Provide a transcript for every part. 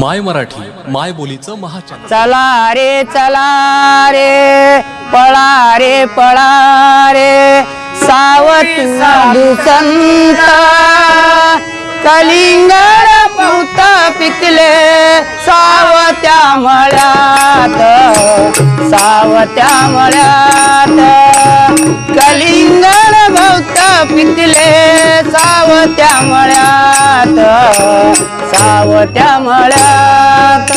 माय मराठी माय बोलीचं महाचॅनल चला रे चला रे पळा रे पळा रे. सावत साधू संत कलिंगड पौत पिकले. सावत्या मळ्यात सावत्या मळ्यात कलिंगड भौत पिकले. सावत्या मळ्यात सावत्या मळ्यात.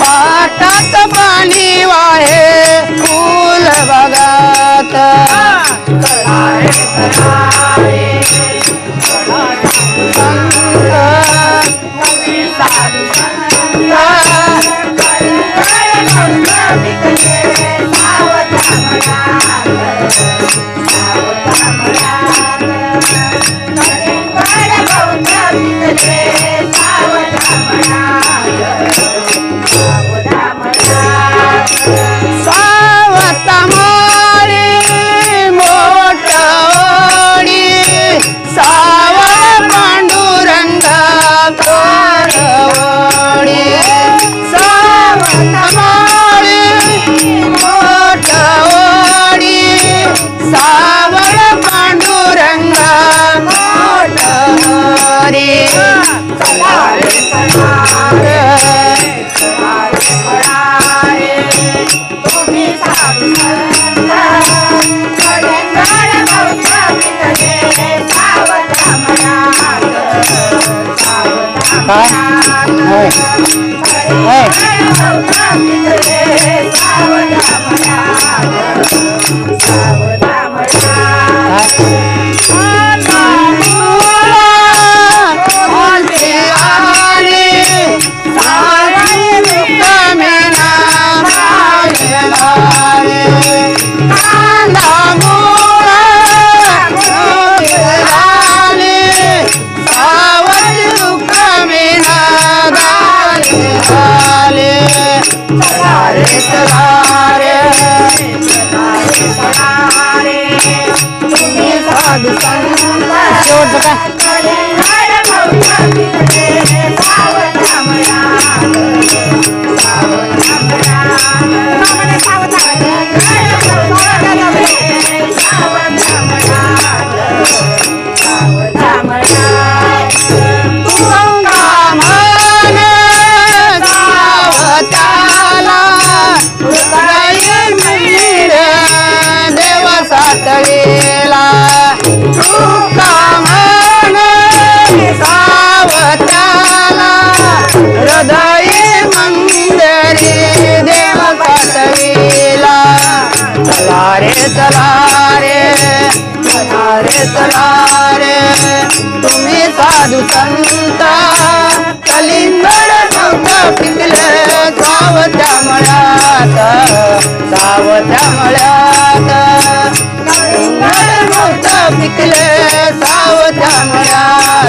पाटात पाणी वाहे. कोरवडी सावत माळी काय होय. होय.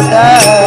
पिकले